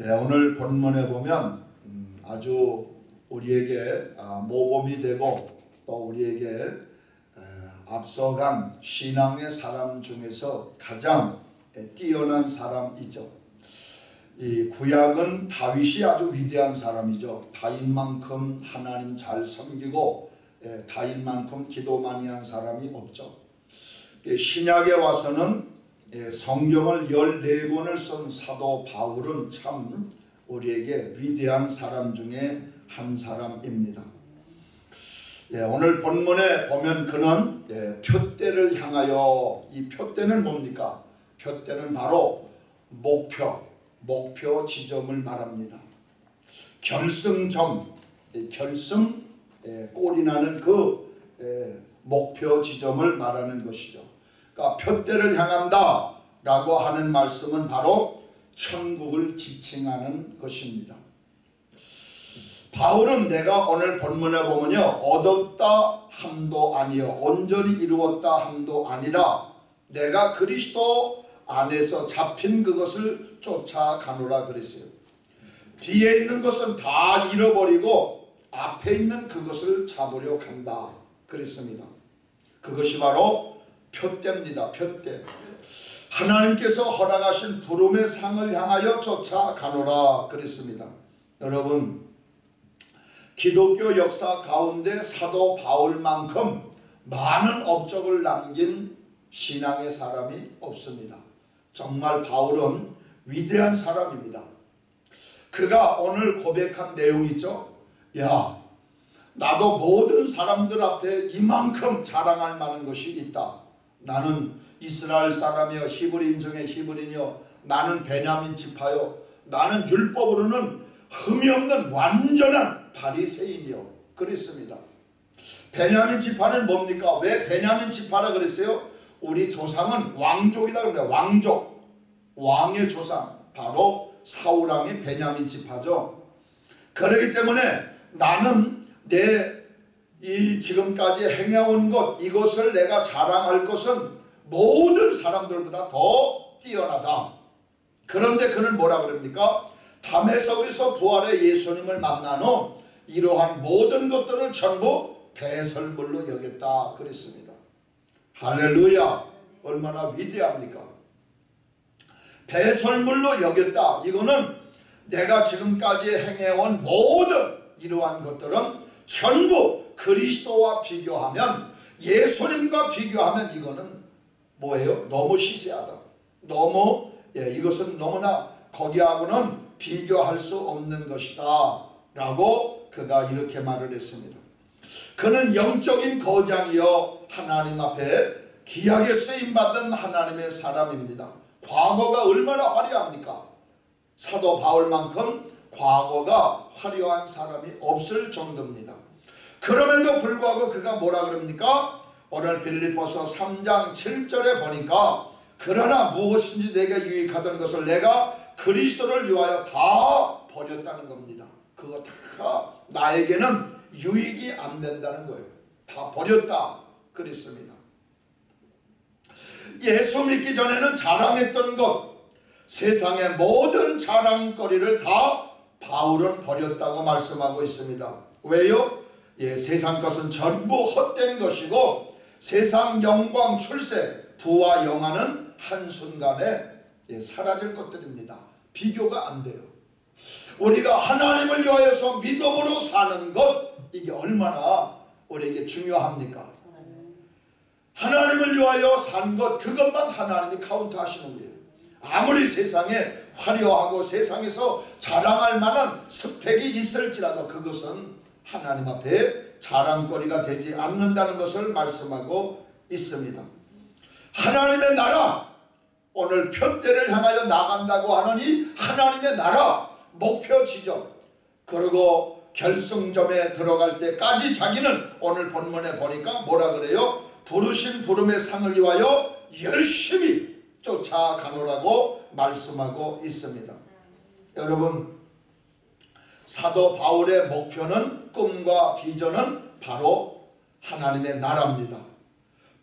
네, 오늘 본문에 보면 음, 아주 우리에게 아, 모범이 되고 또 우리에게 에, 앞서간 신앙의 사람 중에서 가장 에, 뛰어난 사람이죠. 이 구약은 다윗이 아주 위대한 사람이죠. 다윗만큼 하나님 잘 섬기고 에, 다윗만큼 기도 많이 한 사람이 없죠. 예, 신약에 와서는 예, 성경을 14권을 쓴 사도 바울은 참 우리에게 위대한 사람 중에 한 사람입니다. 예, 오늘 본문에 보면 그는 예, 표대를 향하여 이 표대는 뭡니까? 표대는 바로 목표, 목표 지점을 말합니다. 결승점, 예, 결승 예, 꼴이 나는 그 예, 목표 지점을 말하는 것이죠. 그러니까 표대를 향한다 라고 하는 말씀은 바로 천국을 지칭하는 것입니다. 바울은 내가 오늘 본문에 보면요 얻었다 함도 아니요 온전히 이루었다 함도 아니라 내가 그리스도 안에서 잡힌 그것을 쫓아가노라 그랬어요. 뒤에 있는 것은 다 잃어버리고 앞에 있는 그것을 잡으려 간다 그랬습니다. 그것이 바로 표대입니다. 표대. 하나님께서 허락하신 부름의 상을 향하여 쫓아가노라 그랬습니다. 여러분 기독교 역사 가운데 사도 바울만큼 많은 업적을 남긴 신앙의 사람이 없습니다. 정말 바울은 위대한 사람입니다. 그가 오늘 고백한 내용 있죠? 야, 나도 모든 사람들 앞에 이만큼 자랑할 만한 것이 있다. 나는 이스라엘 사람이여 히브리인 중에 히브리인이여 나는 베냐민 지파요 나는 율법으로는 흠이 없는 완전한 바리새인이요 그랬습니다. 베냐민 지파는 뭡니까? 왜 베냐민 지파라 그랬어요? 우리 조상은 왕족이다 그럽니다. 왕족 왕의 조상 바로 사우랑의 베냐민 지파죠. 그렇기 때문에 나는 내 이 지금까지 행해온 것 이것을 내가 자랑할 것은 모든 사람들보다 더 뛰어나다. 그런데 그는 뭐라 그럽니까? 담에석에서 부활의 예수님을 만난 후 이러한 모든 것들을 전부 배설물로 여겼다 그랬습니다. 할렐루야 얼마나 위대합니까? 배설물로 여겼다. 이거는 내가 지금까지 행해온 모든 이러한 것들은 전부 그리스도와 비교하면 예수님과 비교하면 이거는 뭐예요? 너무 시세하다. 너무 예, 이것은 너무나 거기하고는 비교할 수 없는 것이다. 라고 그가 이렇게 말을 했습니다. 그는 영적인 거장이여 하나님 앞에 귀하게 쓰임받은 하나님의 사람입니다. 과거가 얼마나 화려합니까? 사도 바울만큼 과거가 화려한 사람이 없을 정도입니다. 그럼에도 불구하고 그가 뭐라 그럽니까? 오늘 빌립보서 3장 7절에 보니까 그러나 무엇인지 내게 유익하던 것을 내가 그리스도를 위하여 다 버렸다는 겁니다. 그거 다 나에게는 유익이 안 된다는 거예요. 다 버렸다 그랬습니다. 예수 믿기 전에는 자랑했던 것 세상의 모든 자랑거리를 다 바울은 버렸다고 말씀하고 있습니다. 왜요? 예, 세상 것은 전부 헛된 것이고 세상 영광 출세 부와 영화는 한순간에 예, 사라질 것들입니다. 비교가 안 돼요. 우리가 하나님을 위하여서 믿음으로 사는 것 이게 얼마나 우리에게 중요합니까? 하나님을 위하여 산 것 그것만 하나님이 카운트 하시는 거예요. 아무리 세상에 화려하고 세상에서 자랑할 만한 스펙이 있을지라도 그것은 하나님 앞에 자랑거리가 되지 않는다는 것을 말씀하고 있습니다. 하나님의 나라 오늘 표대를 향하여 나간다고 이 하나님의 나라 목표 지점 그리고 결승점에 들어갈 때까지 자기는 오늘 본문에 보니까 뭐라 그래요? 부르신 부름의 상을 위하여 열심히 쫓아가노라고 말씀하고 있습니다. 여러분 사도 바울의 목표는 꿈과 비전은 바로 하나님의 나라입니다.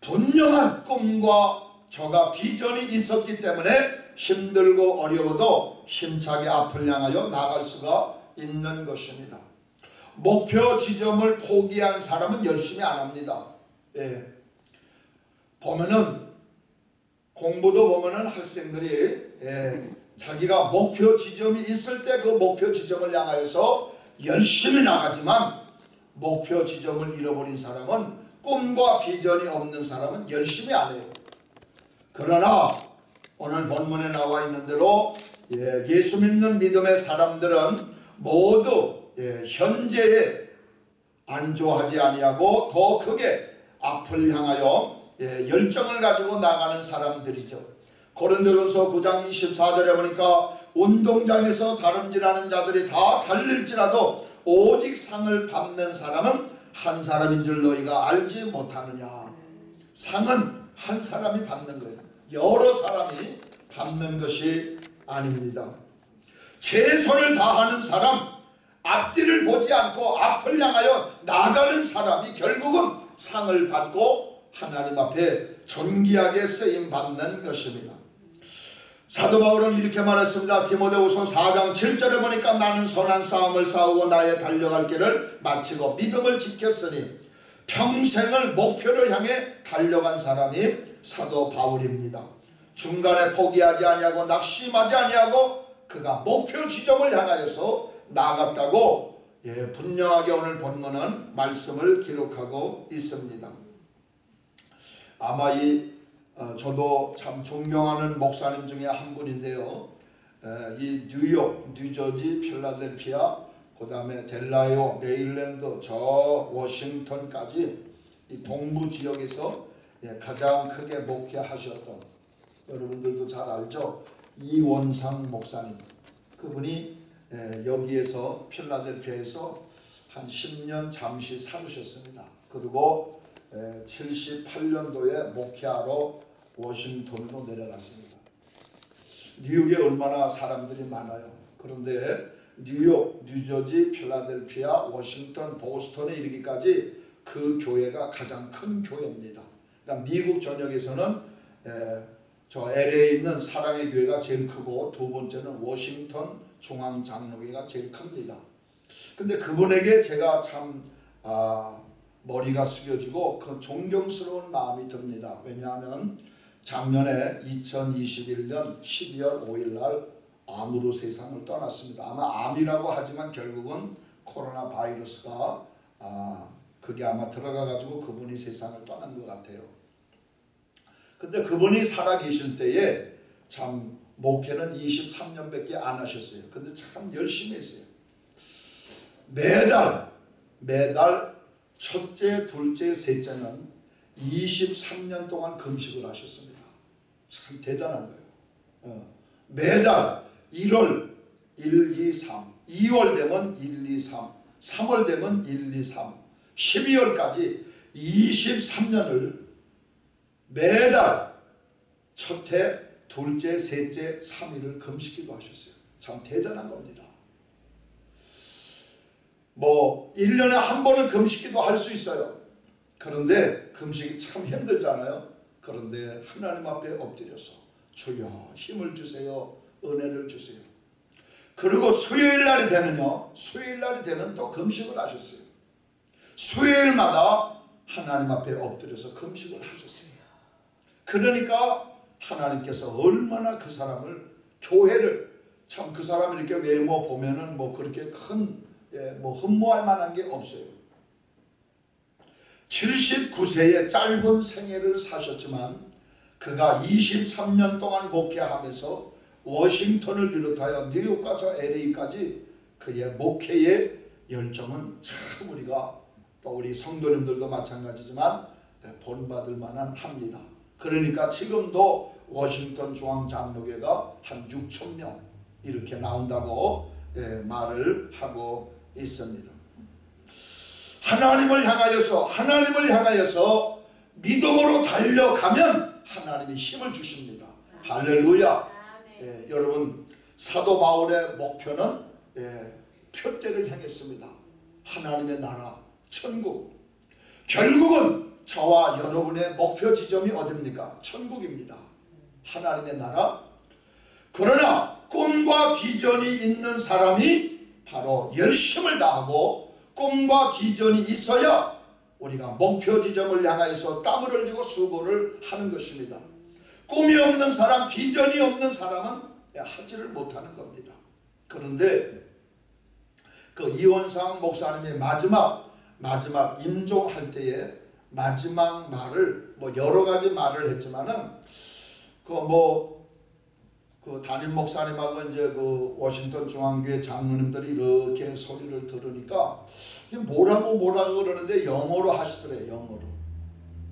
분명한 꿈과 저가 비전이 있었기 때문에 힘들고 어려워도 힘차게 앞을 향하여 나갈 수가 있는 것입니다. 목표 지점을 포기한 사람은 열심히 안 합니다. 예. 보면은 공부도 보면은 학생들이 예, 자기가 목표 지점이 있을 때 그 목표 지점을 향하여서 열심히 나가지만 목표 지점을 잃어버린 사람은 꿈과 비전이 없는 사람은 열심히 안 해요. 그러나 오늘 본문에 나와 있는 대로 예, 예수 믿는 믿음의 사람들은 모두 예, 현재에 안주하지 아니하고 더 크게 앞을 향하여 예, 열정을 가지고 나가는 사람들이죠. 고린도전서 9장 24절에 보니까 운동장에서 다름질하는 자들이 다 달릴지라도 오직 상을 받는 사람은 한 사람인 줄 너희가 알지 못하느냐. 상은 한 사람이 받는 거예요. 여러 사람이 받는 것이 아닙니다. 최선을 다하는 사람, 앞뒤를 보지 않고 앞을 향하여 나가는 사람이 결국은 상을 받고 하나님 앞에 존귀하게 쓰임 받는 것입니다. 사도 바울은 이렇게 말했습니다. 디모데후서 4장 7절에 보니까 나는 선한 싸움을 싸우고 나의 달려갈 길을 마치고 믿음을 지켰으니 평생을 목표를 향해 달려간 사람이 사도 바울입니다. 중간에 포기하지 아니하고 낙심하지 아니하고 그가 목표 지점을 향하여서 나갔다고 예, 분명하게 오늘 본문은 말씀을 기록하고 있습니다. 아마 이 어, 저도 참 존경하는 목사님 중에 한 분인데요. 에, 이 뉴욕, 뉴저지, 필라델피아, 그 다음에 델라이오, 메일랜드, 저 워싱턴까지 이 동부 지역에서 예, 가장 크게 목회하셨던 여러분들도 잘 알죠. 이원상 목사님 그분이 예, 여기에서 필라델피아에서 한 10년 잠시 살으셨습니다. 그리고 78년도에 목회하러 워싱턴으로 내려갔습니다. 뉴욕에 얼마나 사람들이 많아요. 그런데 뉴욕, 뉴저지, 필라델피아, 워싱턴, 보스턴에 이르기까지 그 교회가 가장 큰 교회입니다. 그러니까 미국 전역에서는 에, 저 LA에 있는 사랑의 교회가 제일 크고 두 번째는 워싱턴 중앙장로교회가 제일 큽니다. 근데 그분에게 제가 참 아, 머리가 숙여지고 그 존경스러운 마음이 듭니다. 왜냐하면 작년에 2021년 12월 5일 날 암으로 세상을 떠났습니다. 아마 암이라고 하지만 결국은 코로나 바이러스가 아, 그게 아마 들어가 가지고 그분이 세상을 떠난 것 같아요. 근데 그분이 살아계실 때에 참 목회는 23년밖에 안 하셨어요. 근데 참 열심히 했어요. 매달 매달 첫째, 둘째, 셋째는 23년 동안 금식을 하셨습니다. 참 대단한 거예요. 어. 매달 1월 1, 2, 3, 2월 되면 1, 2, 3, 3월 되면 1, 2, 3, 12월까지 23년을 매달 첫해, 둘째, 셋째, 3일을 금식기도 하셨어요. 참 대단한 겁니다. 뭐 1년에 한 번은 금식기도 할 수 있어요. 그런데 금식이 참 힘들잖아요. 그런데 하나님 앞에 엎드려서 주여 힘을 주세요. 은혜를 주세요. 그리고 수요일 날이 되면요. 수요일 날이 되면 또 금식을 하셨어요. 수요일마다 하나님 앞에 엎드려서 금식을 하셨어요. 그러니까 하나님께서 얼마나 그 사람을 교회를 참 그 사람을 이렇게 외모 보면은 뭐 그렇게 큰 예, 뭐 흠모할 만한 게 없어요. 79세의 짧은 생애를 사셨지만 그가 23년 동안 목회하면서 워싱턴을 비롯하여 뉴욕과 저 LA까지 그의 목회의 열정은 참 우리가 또 우리 성도님들도 마찬가지지만 본받을 만한 합니다. 그러니까 지금도 워싱턴 중앙장로교가 한 6천 명 이렇게 나온다고 예, 말을 하고 있습니다. 하나님을 향하여서 하나님을 향하여서 믿음으로 달려가면 하나님이 힘을 주십니다. 할렐루야. 예, 여러분 사도 바울의 목표는 예, 표대를 향했습니다. 하나님의 나라, 천국. 결국은 저와 여러분의 목표 지점이 어딥니까? 천국입니다. 하나님의 나라. 그러나 꿈과 비전이 있는 사람이 바로 열심을 다하고 꿈과 비전이 있어야 우리가 목표 지점을 향하여서 땀을 흘리고 수고를 하는 것입니다. 꿈이 없는 사람, 비전이 없는 사람은 하지를 못하는 겁니다. 그런데 그 이원상 목사님의 마지막 마지막 임종할 때에 마지막 말을 뭐 여러 가지 말을 했지만은 그뭐 그 담임 목사님하고 이제 그 워싱턴 중앙교회 장로님들이 이렇게 소리를 들으니까 뭐라고 뭐라고 그러는데 영어로 하시더래요 영어로.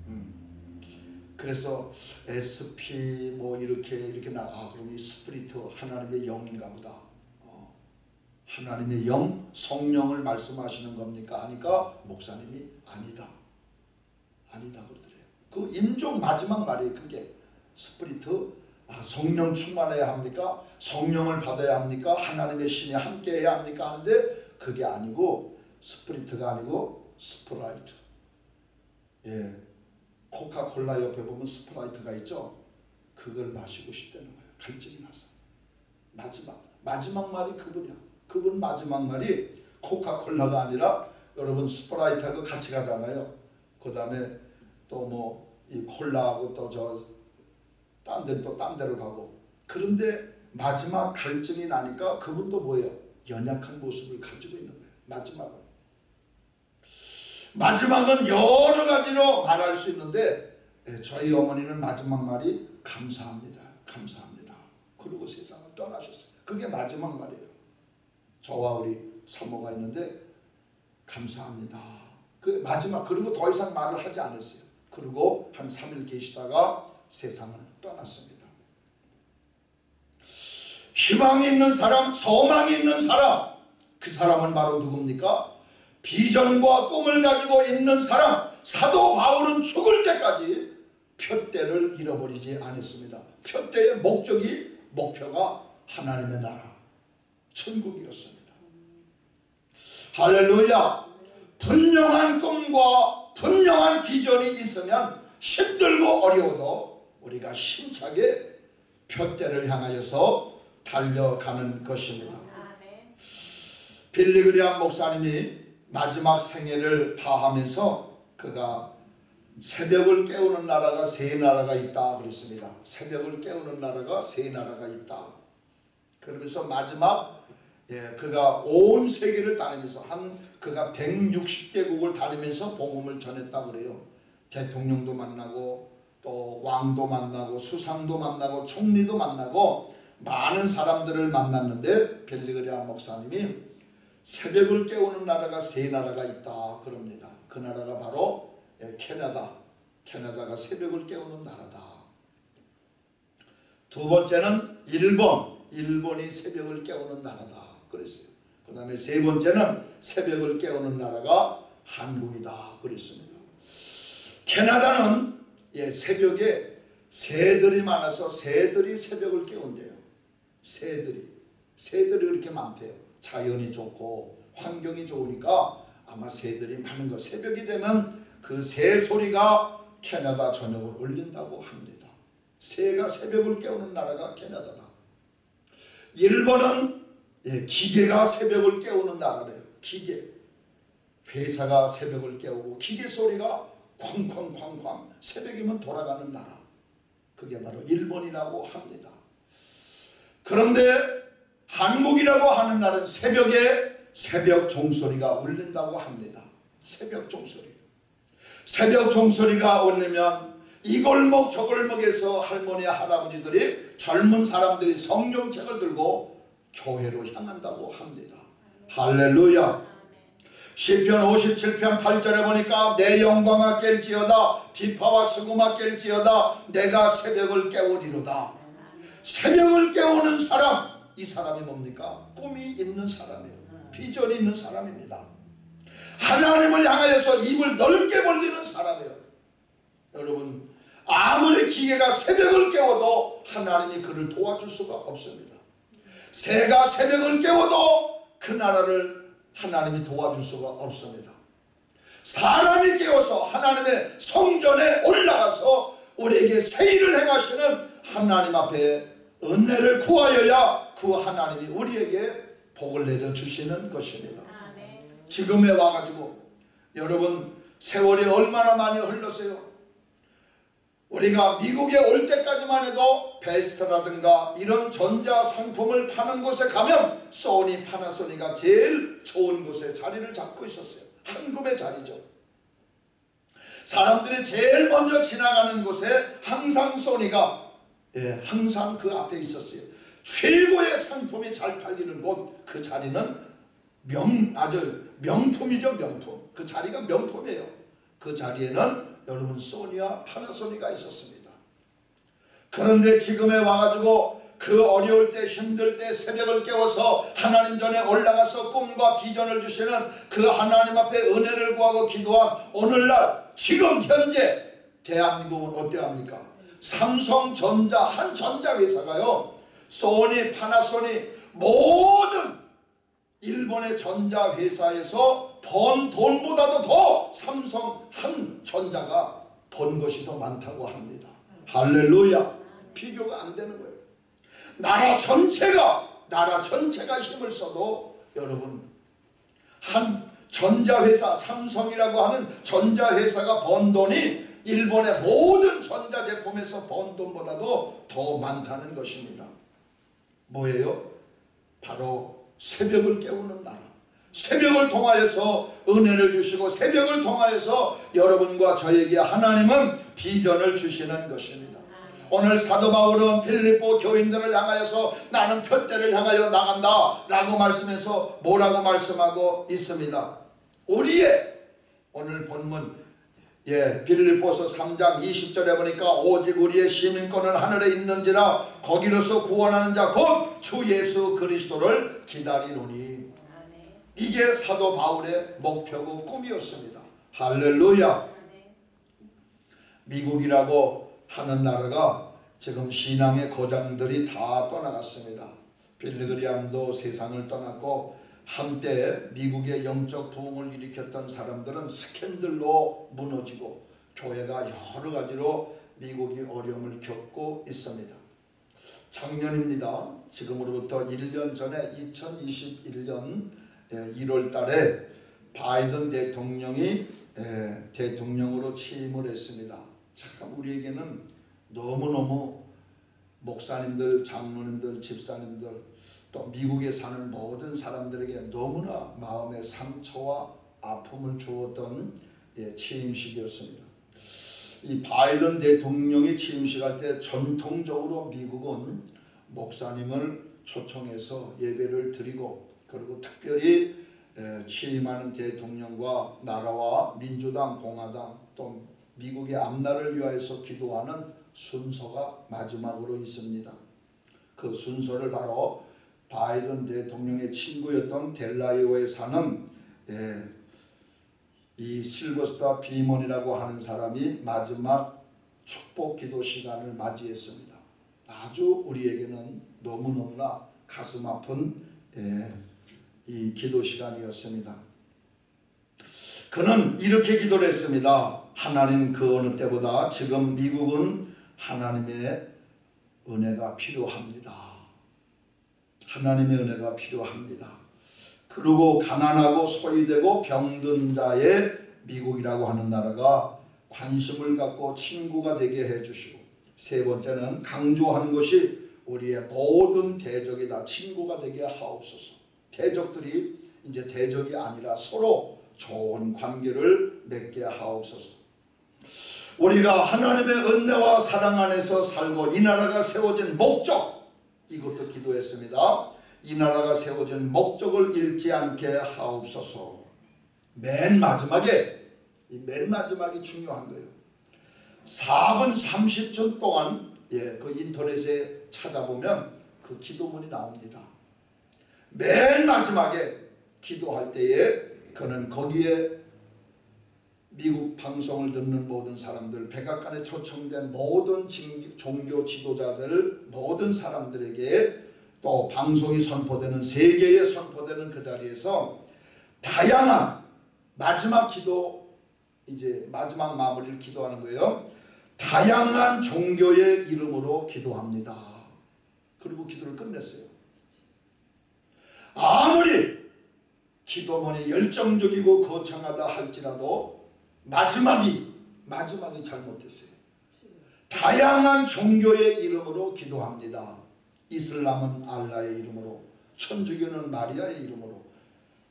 음. 그래서 SP 뭐 이렇게 이렇게 나아 그럼 이 spirit 하나님의 영인가 보다. 어. 하나님의 영 성령을 말씀하시는 겁니까? 하니까 목사님이 아니다. 아니다 그러더래요. 그 임종 마지막 말이 그게 spirit 아, 성령 충만해야 합니까? 성령을 받아야 합니까? 하나님의 신이 함께해야 합니까? 하는데 그게 아니고 spirit가 아니고 Sprite. 예, 코카콜라 옆에 보면 Sprite가 있죠. 그걸 마시고 싶다는 거예요. 갈증이 나서. 마지막 마지막 말이 그분이야. 그분 마지막 말이 코카콜라가 아니라 여러분 스프라이트하고 같이 가잖아요. 그 다음에 또 뭐 이 콜라하고 또 저 딴 데는 또 딴 데로 가고 그런데 마지막 갈증이 나니까 그분도 뭐예요? 연약한 모습을 가지고 있는 거예요. 마지막은. 마지막은 여러 가지로 말할 수 있는데 예, 저희 어머니는 마지막 말이 감사합니다. 감사합니다. 그리고 세상을 떠나셨어요. 그게 마지막 말이에요. 저와 우리 사모가 있는데 감사합니다. 그 마지막 그리고 더 이상 말을 하지 않았어요. 그리고 한 3일 계시다가 세상을 떠났습니다. 희망이 있는 사람, 소망이 있는 사람, 그 사람은 바로 누굽니까? 비전과 꿈을 가지고 있는 사람, 사도 바울은 죽을 때까지 표대를 잃어버리지 않았습니다. 표대의 목적이, 목표가 하나님의 나라, 천국이었습니다. 할렐루야! 분명한 꿈과 분명한 비전이 있으면 힘들고 어려워도 우리가 힘차게 표대를 향하여서 달려가는 것입니다. 빌리그리안 목사님이 마지막 생애를 다하면서 그가 새벽을 깨우는 나라가 세 나라가 있다 그랬습니다. 새벽을 깨우는 나라가 세 나라가 있다. 그러면서 마지막 예, 그가 온 세계를 다니면서 한 그가 160개국을 다니면서 복음을 전했다 그래요. 대통령도 만나고 또 왕도 만나고 수상도 만나고 총리도 만나고 많은 사람들을 만났는데 벨리그리안 목사님이 새벽을 깨우는 나라가 세 나라가 있다 그럽니다. 그 나라가 바로 예, 캐나다. 캐나다가 새벽을 깨우는 나라다. 두 번째는 일본. 일본이 새벽을 깨우는 나라다. 그랬어요. 그 다음에 세 번째는 새벽을 깨우는 나라가 한국이다. 그랬습니다. 캐나다는 예, 새벽에 새들이 많아서 새들이 새벽을 깨운대요. 새들이. 새들이 그렇게 많대요. 자연이 좋고 환경이 좋으니까 아마 새들이 많은 거. 새벽이 되면 그 새 소리가 캐나다 전역을 울린다고 합니다. 새가 새벽을 깨우는 나라가 캐나다다. 일본은 예, 기계가 새벽을 깨우는 나라래요. 기계. 회사가 새벽을 깨우고 기계 소리가 쾅쾅쾅쾅 새벽이면 돌아가는 나라. 그게 바로 일본이라고 합니다. 그런데 한국이라고 하는 나라는 새벽에 새벽 종소리가 울린다고 합니다. 새벽 종소리. 새벽 종소리가 울리면 이 골목 저 골목에서 할머니 할아버지들이 젊은 사람들이 성경책을 들고 교회로 향한다고 합니다. 할렐루야. 시편 57편 8절에 보니까 내 영광아 깰지어다 비파와 수구마 깰지어다 내가 새벽을 깨우리로다. 새벽을 깨우는 사람 이 사람이 뭡니까? 꿈이 있는 사람이에요. 비전이 있는 사람입니다. 하나님을 향하여서 입을 넓게 벌리는 사람이에요. 여러분 아무리 기계가 새벽을 깨워도 하나님이 그를 도와줄 수가 없습니다. 새가 새벽을 깨워도 그 나라를 하나님이 도와줄 수가 없습니다. 사람이 깨워서 하나님의 성전에 올라가서 우리에게 새 일을 행하시는 하나님 앞에 은혜를 구하여야 그 하나님이 우리에게 복을 내려 주시는 것입니다. 지금에 와가지고 여러분 세월이 얼마나 많이 흘렀어요. 우리가 미국에 올 때까지만 해도 베스트라든가 이런 전자 상품을 파는 곳에 가면 소니 파나소니가 제일 좋은 곳에 자리를 잡고 있었어요. 한금의 자리죠. 사람들이 제일 먼저 지나가는 곳에 항상 소니가 예, 항상 그 앞에 있었어요. 최고의 상품이 잘 팔리는 곳 그 자리는 명 아주 명품이죠 명품. 그 자리가 명품이에요. 그 자리에는 여러분 소니와 파나소니가 있었습니다. 그런데 지금에 와가지고 그 어려울 때 힘들 때 새벽을 깨워서 하나님 전에 올라가서 꿈과 비전을 주시는 그 하나님 앞에 은혜를 구하고 기도한 오늘날 지금 현재 대한민국은 어때합니까? 삼성전자 한 전자회사가요 소니 파나소니 모든 일본의 전자회사에서 번 돈보다도 더 삼성 한 전자가 번 것이 더 많다고 합니다. 할렐루야. 비교가 안 되는 거예요. 나라 전체가 나라 전체가 힘을 써도 여러분 한 전자회사 삼성이라고 하는 전자회사가 번 돈이 일본의 모든 전자제품에서 번 돈보다도 더 많다는 것입니다. 뭐예요? 바로 새벽을 깨우는 나라. 새벽을 통하여서 은혜를 주시고 새벽을 통하여서 여러분과 저에게 하나님은 비전을 주시는 것입니다. 오늘 사도 바울은 필리포 교인들을 향하여서 나는 표대를 향하여 나간다 라고 말씀해서 뭐라고 말씀하고 있습니다. 우리의 오늘 본문 예, 빌립보서 3장 20절에 보니까 오직 우리의 시민권은 하늘에 있는지라 거기로서 구원하는 자 곧 주 예수 그리스도를 기다리노니. 이게 사도 바울의 목표고 꿈이었습니다. 할렐루야. 미국이라고 하는 나라가 지금 신앙의 거장들이 다 떠나갔습니다. 빌리그리암도 세상을 떠났고 한때 미국의 영적 부흥을 일으켰던 사람들은 스캔들로 무너지고 교회가 여러 가지로 미국이 어려움을 겪고 있습니다. 작년입니다. 지금으로부터 1년 전에 2021년 1월 달에 바이든 대통령이 예, 대통령으로 취임을 했습니다. 참 우리에게는 너무너무 목사님들, 장로님들, 집사님들 또 미국에 사는 모든 사람들에게 너무나 마음의 상처와 아픔을 주었던 예, 취임식이었습니다. 이 바이든 대통령이 취임식할 때 전통적으로 미국은 목사님을 초청해서 예배를 드리고 그리고 특별히 에, 취임하는 대통령과 나라와 민주당, 공화당 또 미국의 앞날을 위하여서 기도하는 순서가 마지막으로 있습니다. 그 순서를 바로 바이든 대통령의 친구였던 델라이오에 사는 에, 이 실버스타 비몬이라고 하는 사람이 마지막 축복 기도 시간을 맞이했습니다. 아주 우리에게는 너무너무나 가슴 아픈 예, 이 기도 시간이었습니다. 그는 이렇게 기도를 했습니다. 하나님 그 어느 때보다 지금 미국은 하나님의 은혜가 필요합니다. 하나님의 은혜가 필요합니다. 그리고 가난하고 소외되고 병든 자의 미국이라고 하는 나라가 관심을 갖고 친구가 되게 해주시고 세 번째는 강조한 것이 우리의 모든 대적이 다 친구가 되게 하옵소서. 대적들이 이제 대적이 아니라 서로 좋은 관계를 맺게 하옵소서. 우리가 하나님의 은혜와 사랑 안에서 살고 이 나라가 세워진 목적 이것도 기도했습니다. 이 나라가 세워진 목적을 잃지 않게 하옵소서. 맨 마지막에 이 맨 마지막이 중요한 거예요. 4분 30초 동안 예, 그 인터넷에 찾아보면 그 기도문이 나옵니다. 맨 마지막에 기도할 때에 그는 거기에 미국 방송을 듣는 모든 사람들, 백악관에 초청된 모든 종교 지도자들, 모든 사람들에게 또 방송이 선포되는 세계에 선포되는 그 자리에서 다양한 마지막 기도 이제 마지막 마무리를 기도하는 거예요. 다양한 종교의 이름으로 기도합니다. 그리고 기도를 끝냈어요. 아무리 기도문이 열정적이고 거창하다 할지라도 마지막이 마지막이 잘못됐어요. 다양한 종교의 이름으로 기도합니다. 이슬람은 알라의 이름으로, 천주교는 마리아의 이름으로,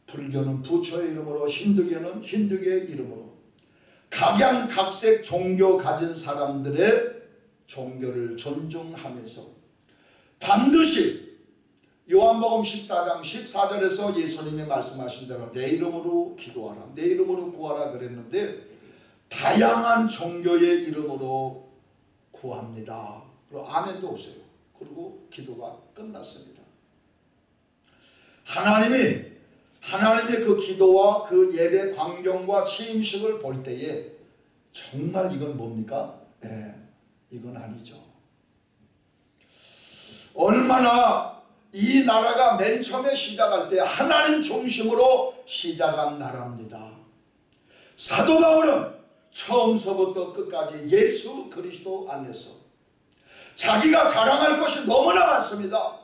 불교는 부처의 이름으로, 힌두교는 힌두교의 이름으로 각양각색 종교 가진 사람들의 종교를 존중하면서 반드시 요한복음 14장 14절에서 예수님이 말씀하신 대로 내 이름으로 기도하라 내 이름으로 구하라 그랬는데 다양한 종교의 이름으로 구합니다. 그리고 아멘도 오세요. 그리고 기도가 끝났습니다. 하나님이 하나님의 그 기도와 그 예배 광경과 취임식을 볼 때에 정말 이건 뭡니까? 예, 이건 아니죠. 얼마나 이 나라가 맨 처음에 시작할 때 하나님 중심으로 시작한 나라입니다. 사도 바울은 처음서부터 끝까지 예수 그리스도 안에서 자기가 자랑할 것이 너무나 많습니다.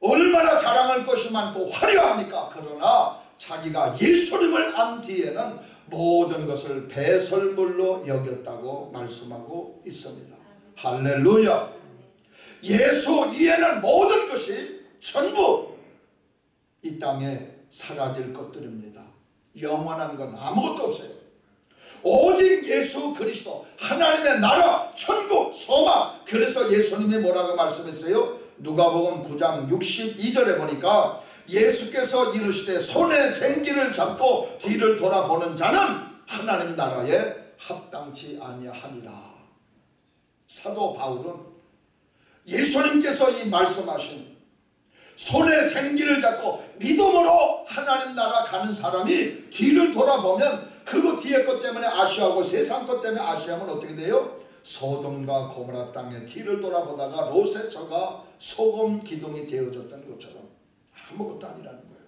얼마나 자랑할 것이 많고 화려합니까? 그러나 자기가 예수님을 안 뒤에는 모든 것을 배설물로 여겼다고 말씀하고 있습니다. 할렐루야. 예수 이에는 모든 것이 전부 이 땅에 사라질 것들입니다. 영원한 건 아무것도 없어요. 오직 예수 그리스도 하나님의 나라 천국 소망 그래서 예수님이 뭐라고 말씀했어요? 누가복음 9장 62절에 보니까 예수께서 이르시되 손에 쟁기를 잡고 뒤를 돌아보는 자는 하나님 나라에 합당치 아니하니라. 사도 바울은 예수님께서 이 말씀하신 손에 쟁기를 잡고 믿음으로 하나님 나라 가는 사람이 뒤를 돌아보면 그거 뒤에 것 때문에 아쉬워하고 세상 것 때문에 아쉬워하면 어떻게 돼요? 소돔과 고모라 땅에 뒤를 돌아보다가 로세처가 소금 기둥이 되어졌던 것처럼 아무것도 아니라는 거예요.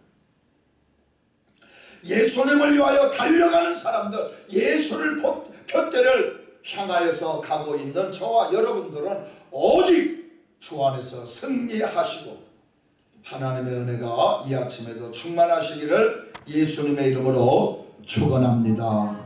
예수님을 위하여 달려가는 사람들 예수를 표대를 향하여서 가고 있는 저와 여러분들은 오직 주 안에서 승리하시고 하나님의 은혜가 이 아침에도 충만하시기를 예수님의 이름으로 축원합니다.